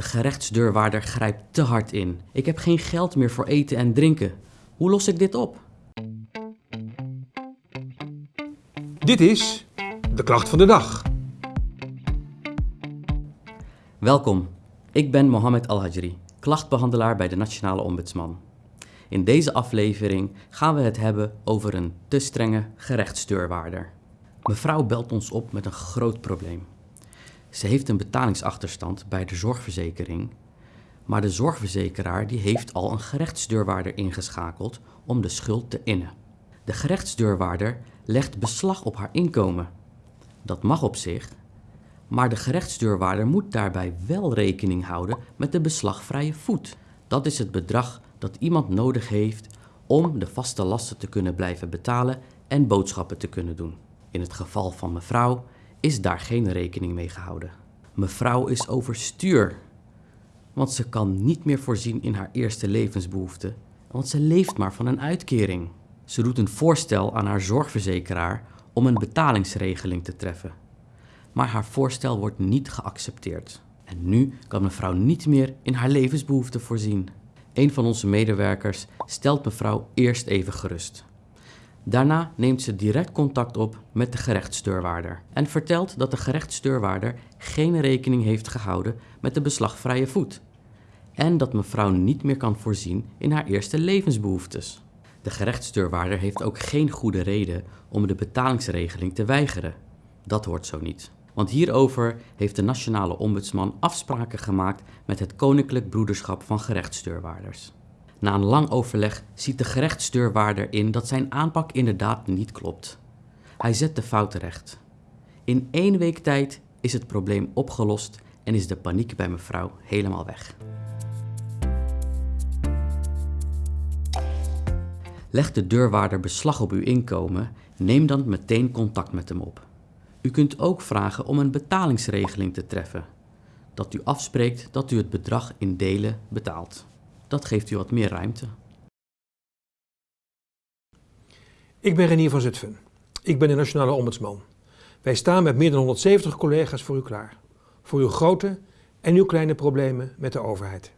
De gerechtsdeurwaarder grijpt te hard in. Ik heb geen geld meer voor eten en drinken. Hoe los ik dit op? Dit is de klacht van de dag. Welkom, ik ben Mohamed Al-Hajri, klachtbehandelaar bij de Nationale Ombudsman. In deze aflevering gaan we het hebben over een te strenge gerechtsdeurwaarder. Mevrouw belt ons op met een groot probleem. Ze heeft een betalingsachterstand bij de zorgverzekering, maar de zorgverzekeraar die heeft al een gerechtsdeurwaarder ingeschakeld om de schuld te innen. De gerechtsdeurwaarder legt beslag op haar inkomen. Dat mag op zich, maar de gerechtsdeurwaarder moet daarbij wel rekening houden met de beslagvrije voet. Dat is het bedrag dat iemand nodig heeft om de vaste lasten te kunnen blijven betalen en boodschappen te kunnen doen. In het geval van mevrouw is daar geen rekening mee gehouden. Mevrouw is overstuur, want ze kan niet meer voorzien in haar eerste levensbehoeften, want ze leeft maar van een uitkering. Ze doet een voorstel aan haar zorgverzekeraar om een betalingsregeling te treffen. Maar haar voorstel wordt niet geaccepteerd. En nu kan mevrouw niet meer in haar levensbehoeften voorzien. Een van onze medewerkers stelt mevrouw eerst even gerust. Daarna neemt ze direct contact op met de gerechtsdeurwaarder en vertelt dat de gerechtsdeurwaarder geen rekening heeft gehouden met de beslagvrije voet en dat mevrouw niet meer kan voorzien in haar eerste levensbehoeftes. De gerechtsdeurwaarder heeft ook geen goede reden om de betalingsregeling te weigeren. Dat hoort zo niet. Want hierover heeft de Nationale Ombudsman afspraken gemaakt met het Koninklijk Broederschap van Gerechtsdeurwaarders. Na een lang overleg ziet de gerechtsdeurwaarder in dat zijn aanpak inderdaad niet klopt. Hij zet de fout terecht. In één week tijd is het probleem opgelost en is de paniek bij mevrouw helemaal weg. Legt de deurwaarder beslag op uw inkomen, neem dan meteen contact met hem op. U kunt ook vragen om een betalingsregeling te treffen. Dat u afspreekt dat u het bedrag in delen betaalt. Dat geeft u wat meer ruimte. Ik ben Renier van Zutphen. Ik ben de Nationale Ombudsman. Wij staan met meer dan 170 collega's voor u klaar. Voor uw grote en uw kleine problemen met de overheid.